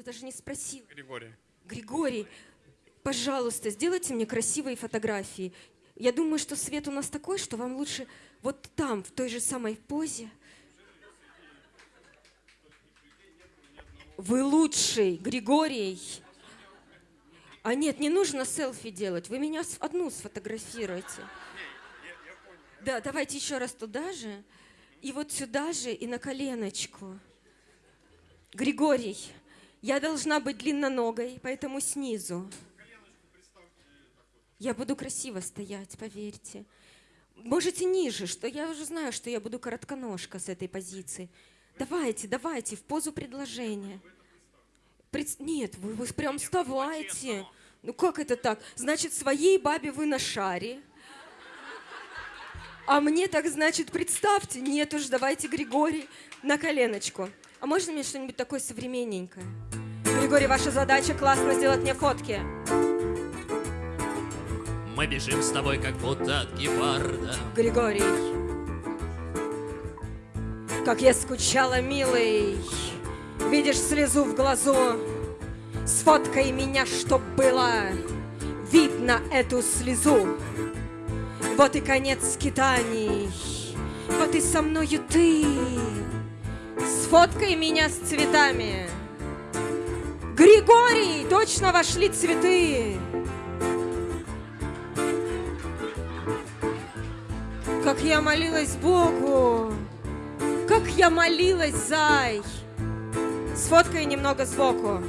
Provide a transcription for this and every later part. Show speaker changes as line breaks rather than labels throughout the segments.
Я даже не спросила.
Григорий.
Григорий, пожалуйста, сделайте мне красивые фотографии. Я думаю, что свет у нас такой, что вам лучше вот там, в той же самой позе. Вы лучший, Григорий. А нет, не нужно селфи делать. Вы меня одну сфотографируйте. Да, давайте еще раз туда же. И вот сюда же, и на коленочку. Григорий, я должна быть длинноногой, поэтому снизу. Я буду красиво стоять, поверьте. Можете ниже, что я уже знаю, что я буду коротконожка с этой позиции. Давайте, давайте, в позу предложения. Пред- Нет, вы, вы прям вставайте. Ну как это так? Значит, своей бабе вы на шаре. А мне так, значит, представьте. Нет уж, давайте, Григорий, на коленочку. А можно мне что-нибудь такое современненькое? Григорий, ваша задача классно сделать мне фотки.
Мы бежим с тобой, как будто от гепарда.
Григорий. Как я скучала, милый. Видишь слезу в глазу. Сфоткай меня, чтоб было видно эту слезу. Вот и конец скитаний. Вот и со мною ты. Сфоткай меня с цветами. Григорий, точно вошли цветы. Как я молилась Богу, как я молилась, зай. Сфоткай немного сбоку.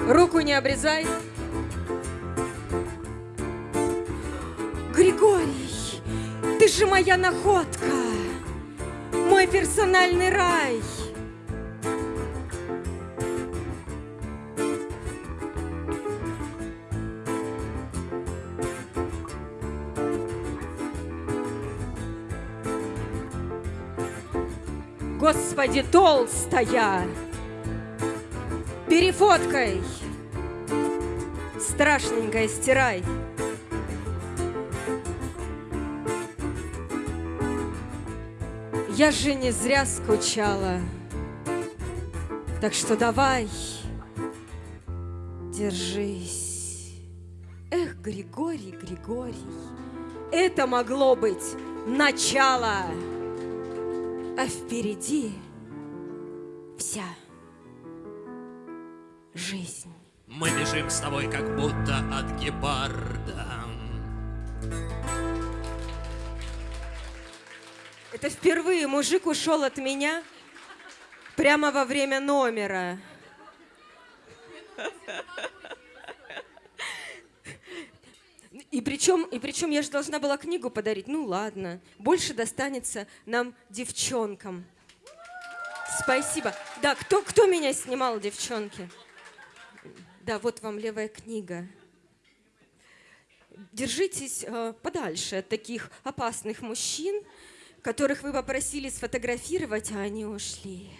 Руку не обрезай. Григорий, ты же моя находка, мой персональный рай. Господи, толстая! Перефоткай! Страшненькая, стирай! Я же не зря скучала. Так что давай, держись. Эх, Григорий, Григорий, это могло быть начало а впереди вся жизнь.
Мы бежим с тобой, как будто от гепарда.
Это впервые мужик ушел от меня прямо во время номера. И причем, и причем я же должна была книгу подарить. Ну ладно, больше достанется нам девчонкам. Спасибо. Да, кто, кто меня снимал, девчонки? Да, вот вам левая книга. Держитесь э, подальше от таких опасных мужчин, которых вы попросили сфотографировать, а они ушли.